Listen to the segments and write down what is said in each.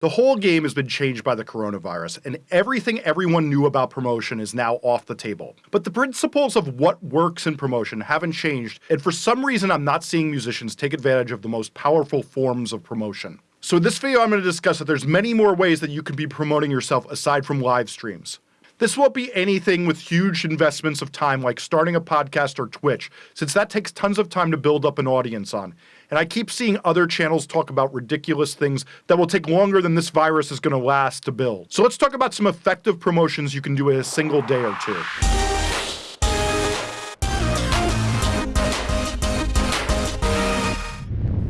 The whole game has been changed by the coronavirus, and everything everyone knew about promotion is now off the table. But the principles of what works in promotion haven't changed, and for some reason I'm not seeing musicians take advantage of the most powerful forms of promotion. So in this video I'm going to discuss that there's many more ways that you can be promoting yourself aside from live streams. This won't be anything with huge investments of time like starting a podcast or Twitch, since that takes tons of time to build up an audience on. And I keep seeing other channels talk about ridiculous things that will take longer than this virus is going to last to build. So let's talk about some effective promotions you can do in a single day or two.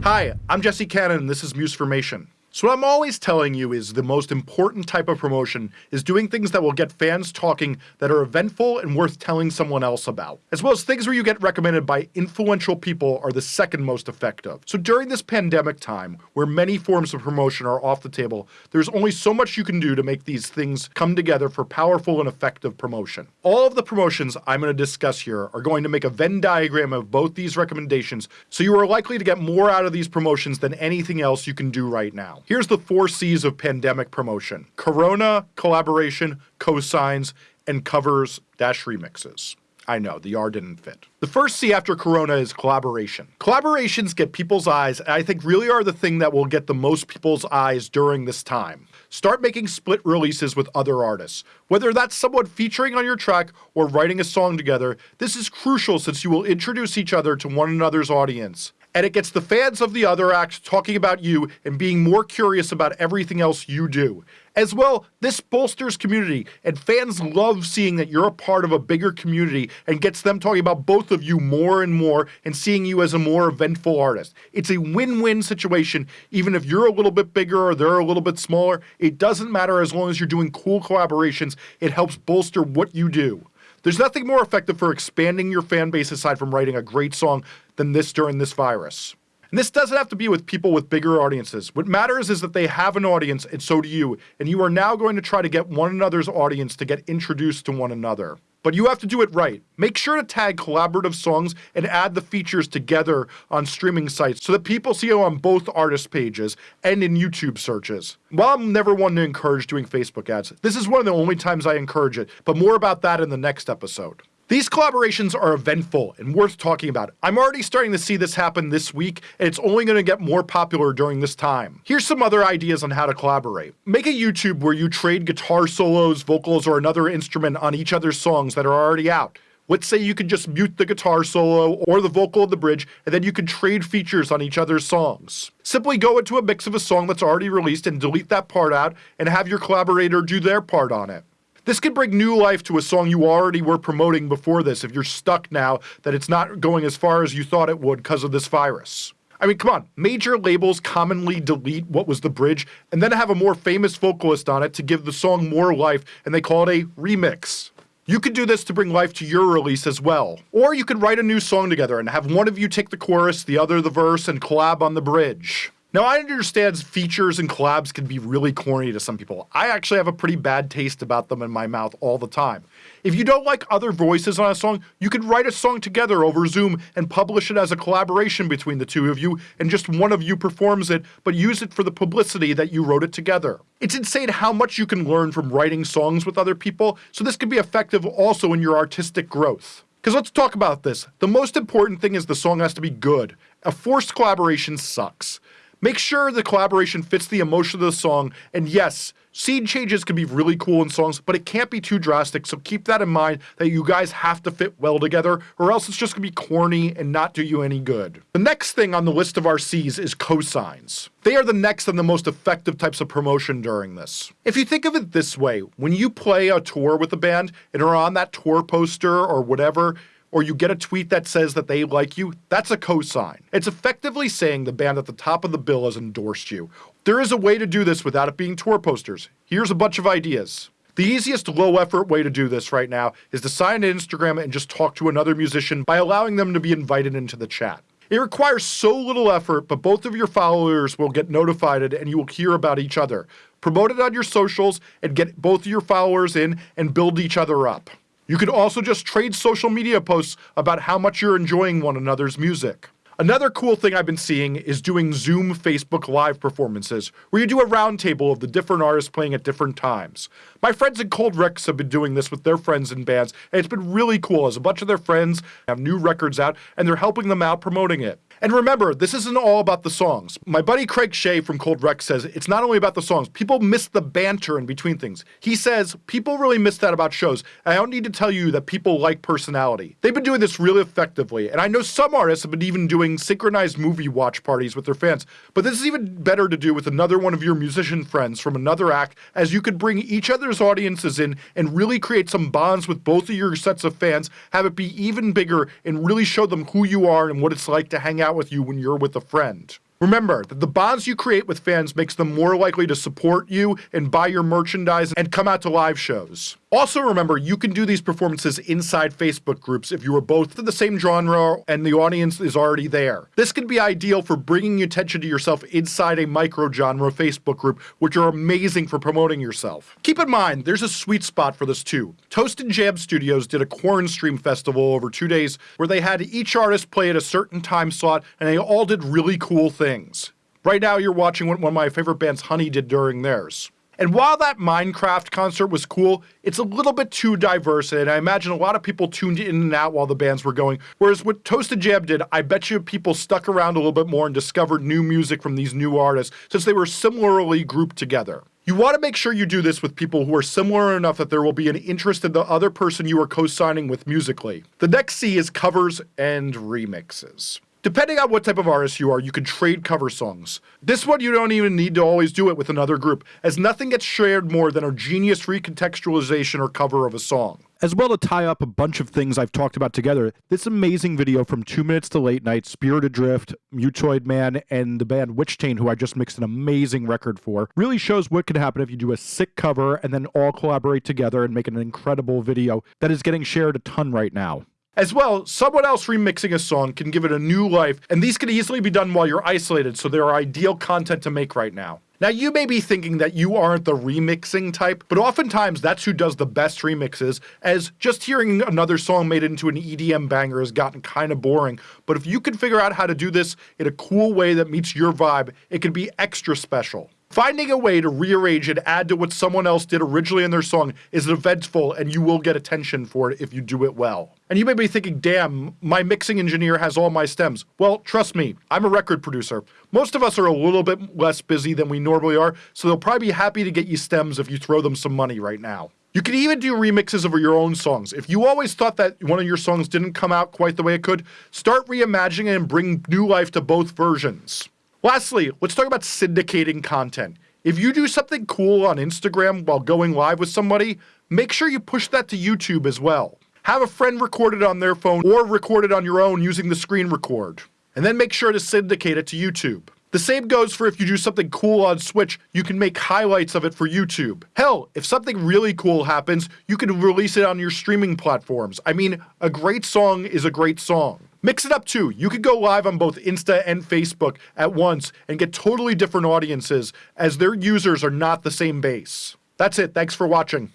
Hi, I'm Jesse Cannon and this is Musformation. So what I'm always telling you is the most important type of promotion is doing things that will get fans talking that are eventful and worth telling someone else about. As well as things where you get recommended by influential people are the second most effective. So during this pandemic time, where many forms of promotion are off the table, there's only so much you can do to make these things come together for powerful and effective promotion. All of the promotions I'm going to discuss here are going to make a Venn diagram of both these recommendations, so you are likely to get more out of these promotions than anything else you can do right now. Here's the four C's of pandemic promotion. Corona, collaboration, cosigns, and covers dash remixes. I know, the R didn't fit. The first C after Corona is collaboration. Collaborations get people's eyes, and I think really are the thing that will get the most people's eyes during this time. Start making split releases with other artists. Whether that's someone featuring on your track or writing a song together, this is crucial since you will introduce each other to one another's audience and it gets the fans of the other act talking about you and being more curious about everything else you do. As well, this bolsters community, and fans love seeing that you're a part of a bigger community and gets them talking about both of you more and more and seeing you as a more eventful artist. It's a win-win situation, even if you're a little bit bigger or they're a little bit smaller. It doesn't matter as long as you're doing cool collaborations, it helps bolster what you do. There's nothing more effective for expanding your fan base aside from writing a great song than this during this virus. And this doesn't have to be with people with bigger audiences. What matters is that they have an audience, and so do you, and you are now going to try to get one another's audience to get introduced to one another. But you have to do it right. Make sure to tag collaborative songs and add the features together on streaming sites so that people see you on both artist pages and in YouTube searches. While I'm never one to encourage doing Facebook ads, this is one of the only times I encourage it, but more about that in the next episode. These collaborations are eventful and worth talking about. I'm already starting to see this happen this week, and it's only going to get more popular during this time. Here's some other ideas on how to collaborate. Make a YouTube where you trade guitar solos, vocals, or another instrument on each other's songs that are already out. Let's say you could just mute the guitar solo or the vocal of the bridge, and then you can trade features on each other's songs. Simply go into a mix of a song that's already released and delete that part out, and have your collaborator do their part on it. This could bring new life to a song you already were promoting before this if you're stuck now that it's not going as far as you thought it would because of this virus. I mean, come on, major labels commonly delete what was the bridge and then have a more famous vocalist on it to give the song more life, and they call it a remix. You could do this to bring life to your release as well. Or you could write a new song together and have one of you take the chorus, the other the verse, and collab on the bridge. Now, I understand features and collabs can be really corny to some people. I actually have a pretty bad taste about them in my mouth all the time. If you don't like other voices on a song, you could write a song together over Zoom and publish it as a collaboration between the two of you, and just one of you performs it, but use it for the publicity that you wrote it together. It's insane how much you can learn from writing songs with other people, so this can be effective also in your artistic growth. Because let's talk about this. The most important thing is the song has to be good. A forced collaboration sucks. Make sure the collaboration fits the emotion of the song, and yes, scene changes can be really cool in songs, but it can't be too drastic, so keep that in mind that you guys have to fit well together, or else it's just gonna be corny and not do you any good. The next thing on the list of our C's is cosigns. They are the next and the most effective types of promotion during this. If you think of it this way, when you play a tour with a band and are on that tour poster or whatever, or you get a tweet that says that they like you, that's a cosign. It's effectively saying the band at the top of the bill has endorsed you. There is a way to do this without it being tour posters. Here's a bunch of ideas. The easiest low effort way to do this right now is to sign to Instagram and just talk to another musician by allowing them to be invited into the chat. It requires so little effort, but both of your followers will get notified and you will hear about each other. Promote it on your socials and get both of your followers in and build each other up. You could also just trade social media posts about how much you're enjoying one another's music. Another cool thing I've been seeing is doing Zoom Facebook Live performances, where you do a roundtable of the different artists playing at different times. My friends in Cold Rex have been doing this with their friends and bands, and it's been really cool as a bunch of their friends have new records out and they're helping them out promoting it. And remember, this isn't all about the songs. My buddy Craig Shea from Cold Rex says it's not only about the songs, people miss the banter in between things. He says people really miss that about shows. I don't need to tell you that people like personality. They've been doing this really effectively, and I know some artists have been even doing synchronized movie watch parties with their fans, but this is even better to do with another one of your musician friends from another act, as you could bring each other's audiences in and really create some bonds with both of your sets of fans, have it be even bigger, and really show them who you are and what it's like to hang out out with you when you're with a friend. Remember that the bonds you create with fans makes them more likely to support you and buy your merchandise and come out to live shows. Also remember, you can do these performances inside Facebook groups if you are both in the same genre and the audience is already there. This can be ideal for bringing attention to yourself inside a micro-genre Facebook group, which are amazing for promoting yourself. Keep in mind, there's a sweet spot for this too. Toast and Jam Studios did a Corn Stream festival over two days where they had each artist play at a certain time slot and they all did really cool things things. Right now, you're watching what one of my favorite bands, Honey, did during theirs. And while that Minecraft concert was cool, it's a little bit too diverse, and I imagine a lot of people tuned in and out while the bands were going. Whereas what Toasted Jam did, I bet you people stuck around a little bit more and discovered new music from these new artists, since they were similarly grouped together. You want to make sure you do this with people who are similar enough that there will be an interest in the other person you are co-signing with musically. The next C is covers and remixes. Depending on what type of artist you are, you can trade cover songs. This one you don't even need to always do it with another group, as nothing gets shared more than a genius recontextualization or cover of a song. As well to tie up a bunch of things I've talked about together, this amazing video from 2 Minutes to Late Night, Spirit Adrift, Mutoid Man, and the band Witchtain, who I just mixed an amazing record for, really shows what can happen if you do a sick cover and then all collaborate together and make an incredible video that is getting shared a ton right now. As well, someone else remixing a song can give it a new life, and these can easily be done while you're isolated, so they're ideal content to make right now. Now, you may be thinking that you aren't the remixing type, but oftentimes that's who does the best remixes, as just hearing another song made into an EDM banger has gotten kind of boring. But if you can figure out how to do this in a cool way that meets your vibe, it can be extra special. Finding a way to rearrange and add to what someone else did originally in their song is eventful and you will get attention for it if you do it well. And you may be thinking, damn, my mixing engineer has all my stems. Well, trust me, I'm a record producer. Most of us are a little bit less busy than we normally are, so they'll probably be happy to get you stems if you throw them some money right now. You can even do remixes of your own songs. If you always thought that one of your songs didn't come out quite the way it could, start reimagining it and bring new life to both versions. Lastly, let's talk about syndicating content. If you do something cool on Instagram while going live with somebody, make sure you push that to YouTube as well. Have a friend record it on their phone or record it on your own using the screen record. And then make sure to syndicate it to YouTube. The same goes for if you do something cool on Twitch, you can make highlights of it for YouTube. Hell, if something really cool happens, you can release it on your streaming platforms. I mean, a great song is a great song. Mix it up too. You could go live on both Insta and Facebook at once and get totally different audiences as their users are not the same base. That's it. Thanks for watching.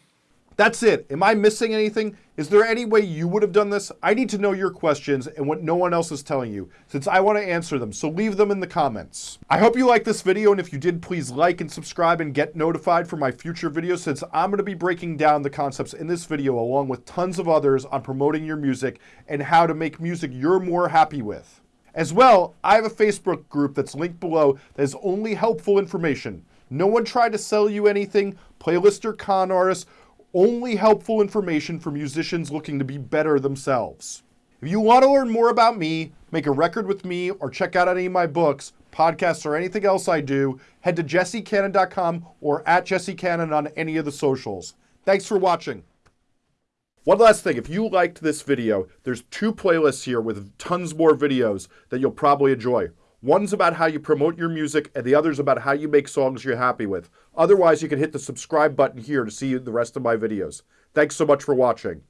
That's it. Am I missing anything? Is there any way you would have done this? I need to know your questions and what no one else is telling you, since I want to answer them, so leave them in the comments. I hope you liked this video, and if you did, please like and subscribe and get notified for my future videos, since I'm going to be breaking down the concepts in this video along with tons of others on promoting your music and how to make music you're more happy with. As well, I have a Facebook group that's linked below that is only helpful information. No one tried to sell you anything, playlist or con artists, only helpful information for musicians looking to be better themselves. If you want to learn more about me, make a record with me, or check out any of my books, podcasts, or anything else I do, head to jessecannon.com or at jessecannon on any of the socials. Thanks for watching. One last thing, if you liked this video, there's two playlists here with tons more videos that you'll probably enjoy. One's about how you promote your music, and the other's about how you make songs you're happy with. Otherwise, you can hit the subscribe button here to see the rest of my videos. Thanks so much for watching.